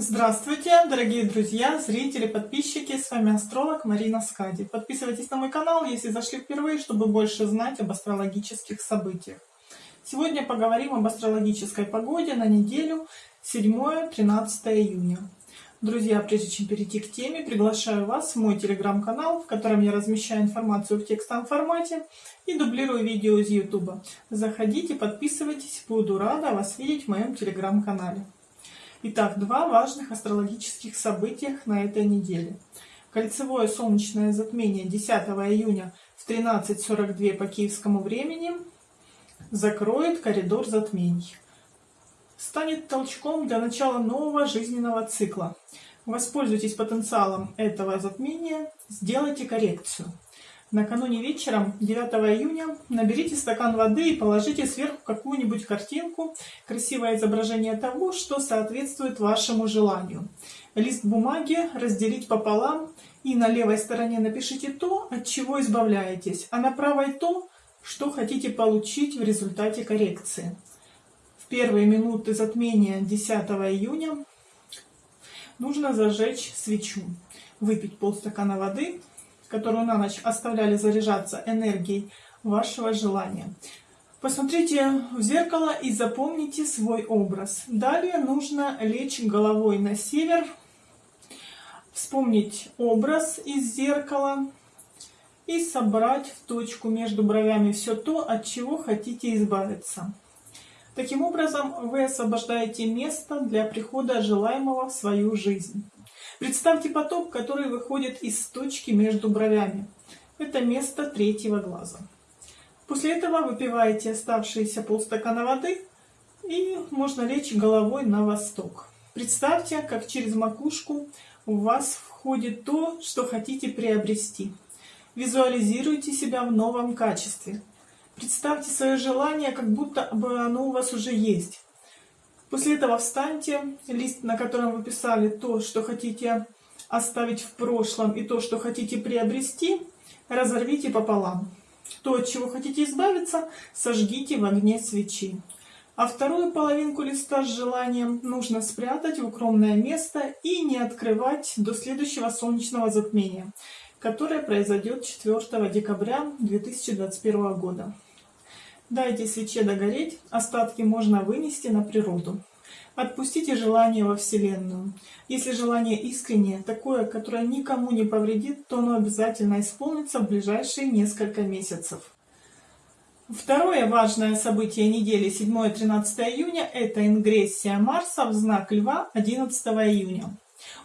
Здравствуйте, дорогие друзья, зрители, подписчики, с вами астролог Марина Скади. Подписывайтесь на мой канал, если зашли впервые, чтобы больше знать об астрологических событиях. Сегодня поговорим об астрологической погоде на неделю 7-13 июня. Друзья, прежде чем перейти к теме, приглашаю вас в мой телеграм-канал, в котором я размещаю информацию в текстовом формате и дублирую видео из YouTube. Заходите, подписывайтесь, буду рада вас видеть в моем телеграм-канале. Итак, два важных астрологических события на этой неделе. Кольцевое солнечное затмение 10 июня в 13.42 по киевскому времени закроет коридор затмений станет толчком для начала нового жизненного цикла. Воспользуйтесь потенциалом этого затмения, сделайте коррекцию. Накануне вечером 9 июня наберите стакан воды и положите сверху какую-нибудь картинку, красивое изображение того, что соответствует вашему желанию. Лист бумаги разделить пополам. И на левой стороне напишите то, от чего избавляетесь, а на правой то, что хотите получить в результате коррекции. Первые минуты затмения 10 июня нужно зажечь свечу, выпить полстакана воды, которую на ночь оставляли заряжаться энергией вашего желания. Посмотрите в зеркало и запомните свой образ. Далее нужно лечь головой на север, вспомнить образ из зеркала и собрать в точку между бровями все то, от чего хотите избавиться. Таким образом, вы освобождаете место для прихода желаемого в свою жизнь. Представьте поток, который выходит из точки между бровями. Это место третьего глаза. После этого выпиваете оставшиеся полстакана воды и можно лечь головой на восток. Представьте, как через макушку у вас входит то, что хотите приобрести. Визуализируйте себя в новом качестве. Представьте свое желание, как будто бы оно у вас уже есть. После этого встаньте, лист, на котором вы писали то, что хотите оставить в прошлом, и то, что хотите приобрести, разорвите пополам. То, от чего хотите избавиться, сожгите в огне свечи. А вторую половинку листа с желанием нужно спрятать в укромное место и не открывать до следующего солнечного затмения, которое произойдет 4 декабря 2021 года. Дайте свече догореть, остатки можно вынести на природу. Отпустите желание во Вселенную. Если желание искреннее, такое, которое никому не повредит, то оно обязательно исполнится в ближайшие несколько месяцев. Второе важное событие недели 7-13 июня – это ингрессия Марса в знак Льва 11 июня.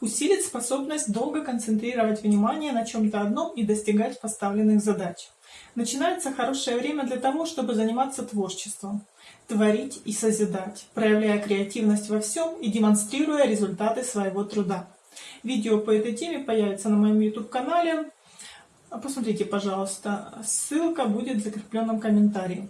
Усилит способность долго концентрировать внимание на чем-то одном и достигать поставленных задач. Начинается хорошее время для того, чтобы заниматься творчеством, творить и созидать, проявляя креативность во всем и демонстрируя результаты своего труда. Видео по этой теме появится на моем YouTube-канале. Посмотрите, пожалуйста, ссылка будет в закрепленном комментарии.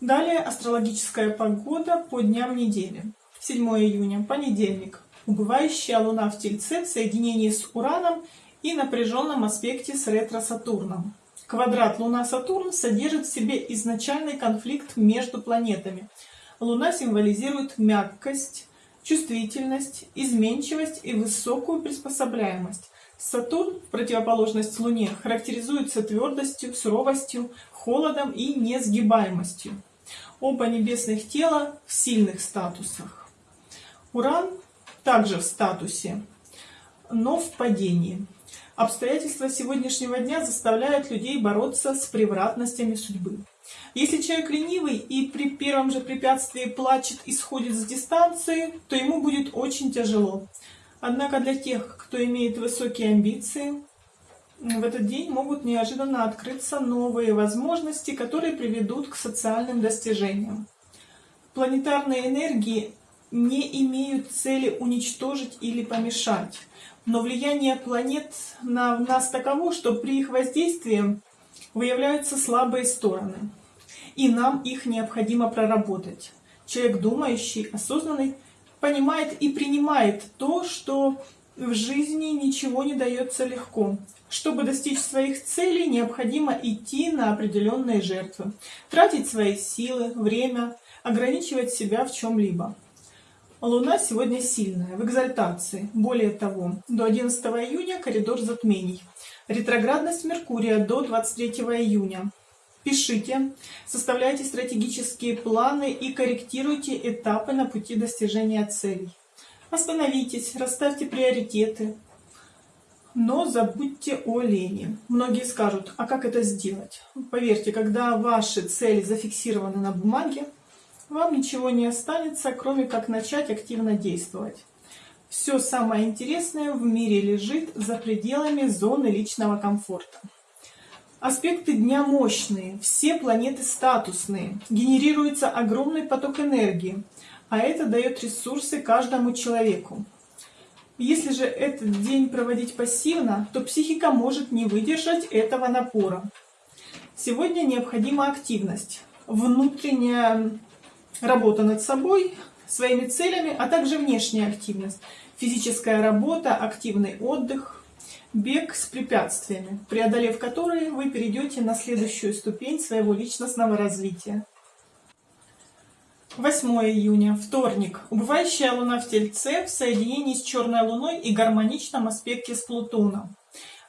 Далее астрологическая погода по дням недели. 7 июня, понедельник. Убывающая Луна в Тельце в соединении с Ураном и напряженном аспекте с ретро-Сатурном. Квадрат Луна-Сатурн содержит в себе изначальный конфликт между планетами. Луна символизирует мягкость, чувствительность, изменчивость и высокую приспособляемость. Сатурн, в противоположность Луне, характеризуется твердостью, суровостью, холодом и несгибаемостью. Оба небесных тела в сильных статусах. Уран также в статусе, но в падении. Обстоятельства сегодняшнего дня заставляют людей бороться с превратностями судьбы. Если человек ленивый и при первом же препятствии плачет и сходит с дистанции, то ему будет очень тяжело. Однако для тех, кто имеет высокие амбиции, в этот день могут неожиданно открыться новые возможности, которые приведут к социальным достижениям. Планетарные энергии не имеют цели уничтожить или помешать. Но влияние планет на нас таково, что при их воздействии выявляются слабые стороны. И нам их необходимо проработать. Человек думающий, осознанный, понимает и принимает то, что в жизни ничего не дается легко. Чтобы достичь своих целей, необходимо идти на определенные жертвы, тратить свои силы, время, ограничивать себя в чем-либо. Луна сегодня сильная, в экзальтации. Более того, до 11 июня коридор затмений. Ретроградность Меркурия до 23 июня. Пишите, составляйте стратегические планы и корректируйте этапы на пути достижения целей. Остановитесь, расставьте приоритеты, но забудьте о лени. Многие скажут, а как это сделать? Поверьте, когда ваши цели зафиксированы на бумаге, вам ничего не останется, кроме как начать активно действовать. Все самое интересное в мире лежит за пределами зоны личного комфорта. Аспекты дня мощные, все планеты статусные, генерируется огромный поток энергии, а это дает ресурсы каждому человеку. Если же этот день проводить пассивно, то психика может не выдержать этого напора. Сегодня необходима активность, внутренняя работа над собой, своими целями, а также внешняя активность, физическая работа, активный отдых, бег с препятствиями, преодолев которые вы перейдете на следующую ступень своего личностного развития. 8 июня, вторник. Убывающая луна в Тельце в соединении с черной луной и гармоничном аспекте с Плутоном.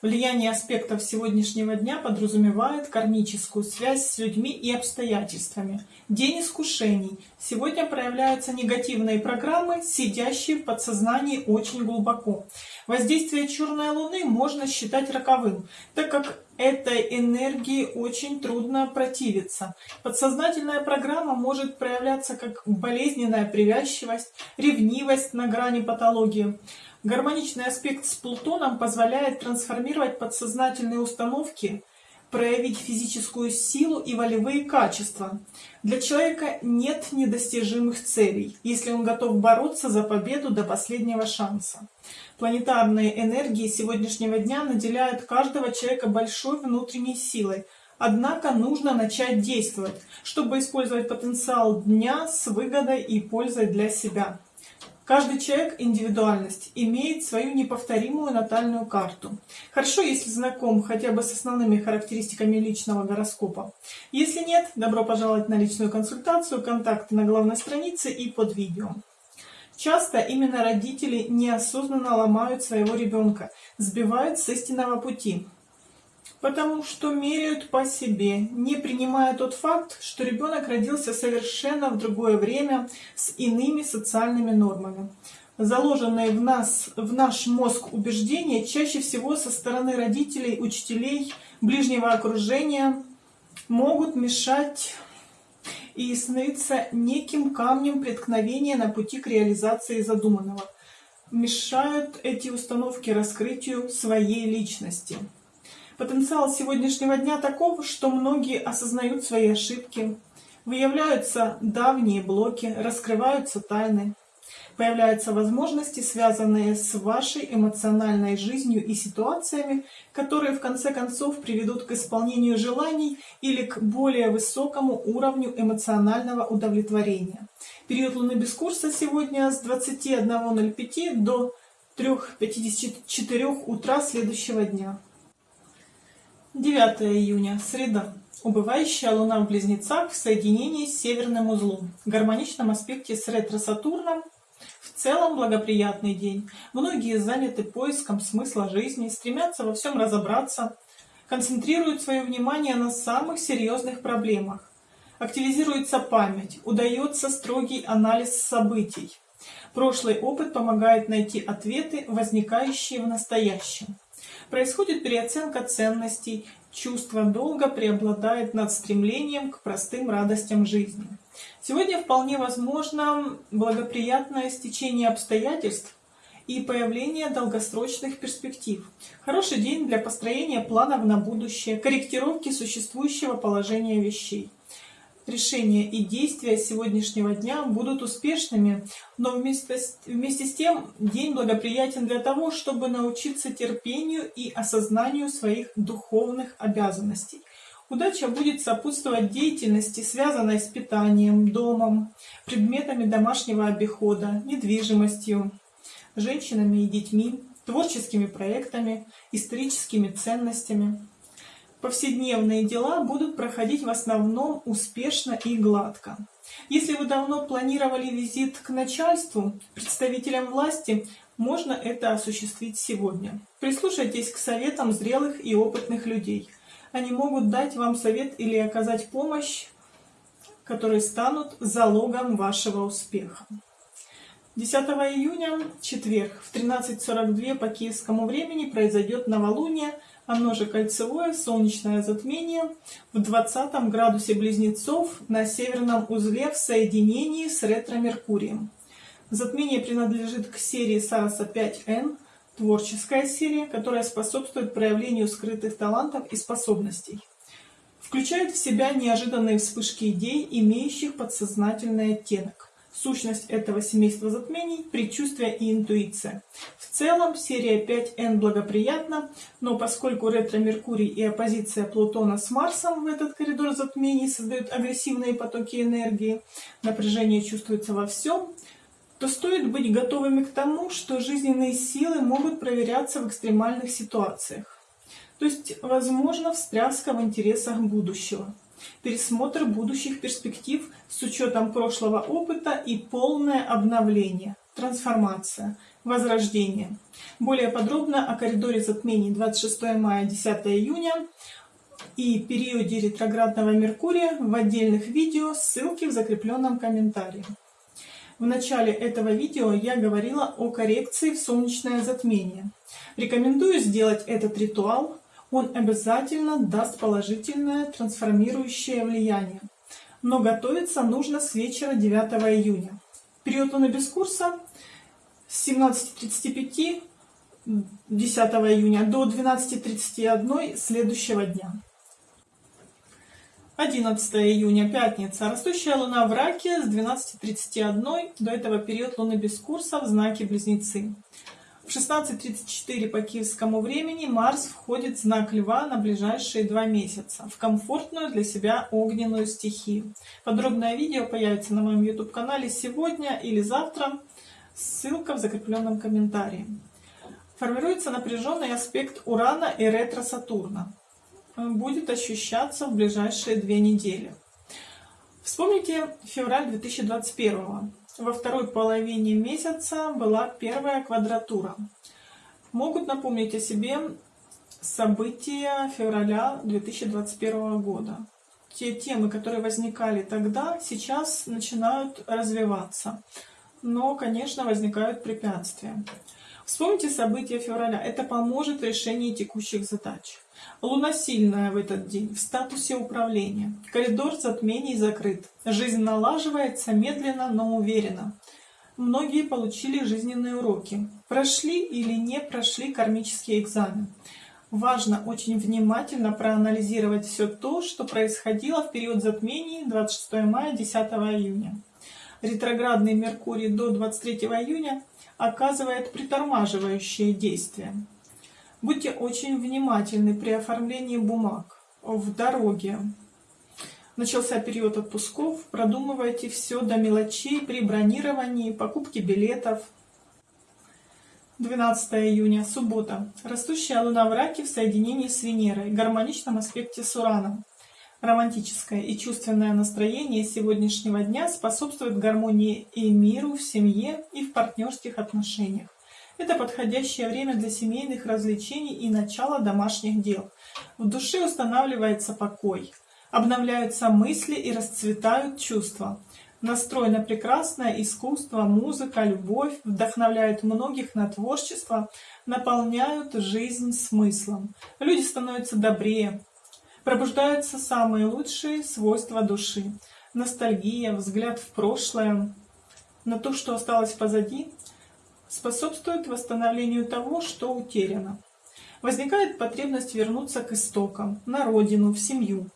Влияние аспектов сегодняшнего дня подразумевает кармическую связь с людьми и обстоятельствами. День искушений. Сегодня проявляются негативные программы, сидящие в подсознании очень глубоко. Воздействие черной луны можно считать роковым, так как этой энергии очень трудно противиться. Подсознательная программа может проявляться как болезненная привязчивость, ревнивость на грани патологии. Гармоничный аспект с Плутоном позволяет трансформировать подсознательные установки, проявить физическую силу и волевые качества. Для человека нет недостижимых целей, если он готов бороться за победу до последнего шанса. Планетарные энергии сегодняшнего дня наделяют каждого человека большой внутренней силой, Однако нужно начать действовать, чтобы использовать потенциал дня с выгодой и пользой для себя. Каждый человек индивидуальность имеет свою неповторимую натальную карту. Хорошо, если знаком хотя бы с основными характеристиками личного гороскопа. Если нет, добро пожаловать на личную консультацию, контакты на главной странице и под видео. Часто именно родители неосознанно ломают своего ребенка, сбивают с истинного пути потому что меряют по себе, не принимая тот факт, что ребенок родился совершенно в другое время с иными социальными нормами. Заложенные в, нас, в наш мозг убеждения чаще всего со стороны родителей, учителей, ближнего окружения могут мешать и становиться неким камнем преткновения на пути к реализации задуманного. Мешают эти установки раскрытию своей личности. Потенциал сегодняшнего дня таков, что многие осознают свои ошибки, выявляются давние блоки, раскрываются тайны, появляются возможности, связанные с вашей эмоциональной жизнью и ситуациями, которые в конце концов приведут к исполнению желаний или к более высокому уровню эмоционального удовлетворения. Период Луны без курса сегодня с 21.05 до 3.54 утра следующего дня. 9 июня, среда. Убывающая Луна в Близнецах в соединении с Северным узлом. В гармоничном аспекте с ретро-Сатурном. В целом благоприятный день. Многие заняты поиском смысла жизни, стремятся во всем разобраться, концентрируют свое внимание на самых серьезных проблемах. Активизируется память, удается строгий анализ событий. Прошлый опыт помогает найти ответы, возникающие в настоящем. Происходит переоценка ценностей, чувство долга преобладает над стремлением к простым радостям жизни. Сегодня вполне возможно благоприятное стечение обстоятельств и появление долгосрочных перспектив. Хороший день для построения планов на будущее, корректировки существующего положения вещей решения и действия сегодняшнего дня будут успешными, но вместе с, вместе с тем день благоприятен для того, чтобы научиться терпению и осознанию своих духовных обязанностей. Удача будет сопутствовать деятельности, связанной с питанием, домом, предметами домашнего обихода, недвижимостью, женщинами и детьми, творческими проектами, историческими ценностями. Повседневные дела будут проходить в основном успешно и гладко. Если вы давно планировали визит к начальству, представителям власти, можно это осуществить сегодня. Прислушайтесь к советам зрелых и опытных людей. Они могут дать вам совет или оказать помощь, которые станут залогом вашего успеха. 10 июня, четверг, в 13.42 по киевскому времени произойдет новолуние, оно же кольцевое солнечное затмение в 20 градусе близнецов на северном узле в соединении с ретро-меркурием. Затмение принадлежит к серии Сараса 5N, творческая серия, которая способствует проявлению скрытых талантов и способностей. Включает в себя неожиданные вспышки идей, имеющих подсознательный оттенок. Сущность этого семейства затмений – предчувствие и интуиция. В целом серия 5N благоприятна, но поскольку ретро-меркурий и оппозиция Плутона с Марсом в этот коридор затмений создают агрессивные потоки энергии, напряжение чувствуется во всем, то стоит быть готовыми к тому, что жизненные силы могут проверяться в экстремальных ситуациях. То есть, возможно, встряска в интересах будущего, пересмотр будущих перспектив с учетом прошлого опыта и полное обновление, трансформация, возрождение. Более подробно о коридоре затмений 26 мая 10 июня и периоде ретроградного Меркурия в отдельных видео, ссылки в закрепленном комментарии. В начале этого видео я говорила о коррекции в солнечное затмение. Рекомендую сделать этот ритуал, он обязательно даст положительное трансформирующее влияние. Но готовиться нужно с вечера 9 июня. Период Луны без курса с 17.35 10 июня до 12.31 следующего дня. 11 июня, пятница. Растущая луна в раке с 12.31 до этого период луны без курса в знаке Близнецы. В 16.34 по киевскому времени Марс входит в знак Льва на ближайшие два месяца, в комфортную для себя огненную стихию. Подробное видео появится на моем YouTube-канале сегодня или завтра, ссылка в закрепленном комментарии. Формируется напряженный аспект Урана и ретро-Сатурна будет ощущаться в ближайшие две недели. Вспомните февраль 2021. Во второй половине месяца была первая квадратура. Могут напомнить о себе события февраля 2021 года. Те темы, которые возникали тогда, сейчас начинают развиваться. Но, конечно, возникают препятствия. Вспомните события февраля. Это поможет в решении текущих задач. Луна сильная в этот день, в статусе управления. Коридор затмений закрыт. Жизнь налаживается медленно, но уверенно. Многие получили жизненные уроки. Прошли или не прошли кармический экзамен. Важно очень внимательно проанализировать все то, что происходило в период затмений 26 мая 10 июня. Ретроградный Меркурий до 23 июня оказывает притормаживающее действие. Будьте очень внимательны при оформлении бумаг в дороге. Начался период отпусков, продумывайте все до мелочей при бронировании, покупке билетов. 12 июня, суббота. Растущая луна в раке в соединении с Венерой, в гармоничном аспекте с Ураном. Романтическое и чувственное настроение сегодняшнего дня способствует гармонии и миру в семье и в партнерских отношениях. Это подходящее время для семейных развлечений и начала домашних дел. В душе устанавливается покой, обновляются мысли и расцветают чувства. Настрой на прекрасное искусство, музыка, любовь вдохновляют многих на творчество, наполняют жизнь смыслом. Люди становятся добрее, пробуждаются самые лучшие свойства души. Ностальгия, взгляд в прошлое, на то, что осталось позади, способствует восстановлению того, что утеряно. Возникает потребность вернуться к истокам, на родину, в семью.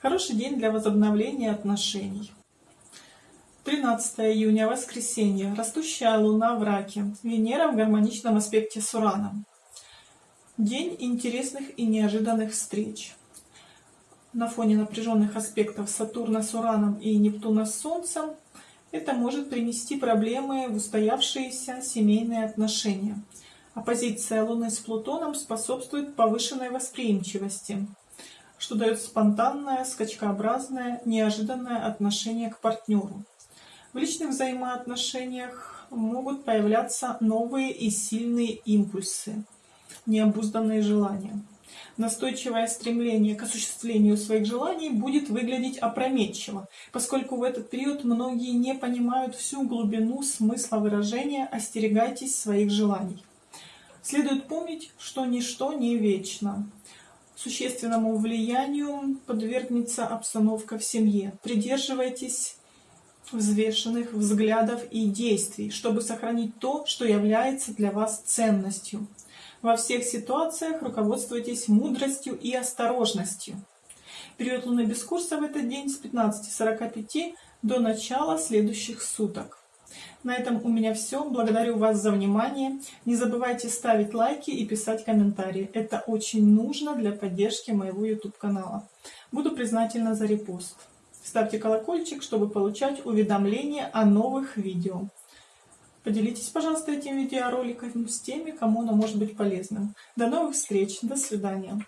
Хороший день для возобновления отношений. 13 июня, воскресенье. Растущая луна в раке. Венера в гармоничном аспекте с Ураном. День интересных и неожиданных встреч. На фоне напряженных аспектов Сатурна с Ураном и Нептуна с Солнцем это может принести проблемы в устоявшиеся семейные отношения. Оппозиция Луны с Плутоном способствует повышенной восприимчивости. что дает спонтанное, скачкообразное, неожиданное отношение к партнеру. В личных взаимоотношениях могут появляться новые и сильные импульсы, необузданные желания. Настойчивое стремление к осуществлению своих желаний будет выглядеть опрометчиво, поскольку в этот период многие не понимают всю глубину смысла выражения «остерегайтесь своих желаний». Следует помнить, что ничто не вечно. Существенному влиянию подвергнется обстановка в семье. Придерживайтесь взвешенных взглядов и действий, чтобы сохранить то, что является для вас ценностью. Во всех ситуациях руководствуйтесь мудростью и осторожностью. Период Луны без курса в этот день с 15.45 до начала следующих суток. На этом у меня все. Благодарю вас за внимание. Не забывайте ставить лайки и писать комментарии. Это очень нужно для поддержки моего YouTube канала. Буду признательна за репост. Ставьте колокольчик, чтобы получать уведомления о новых видео. Поделитесь, пожалуйста, этим видеороликом с теми, кому оно может быть полезным. До новых встреч, до свидания.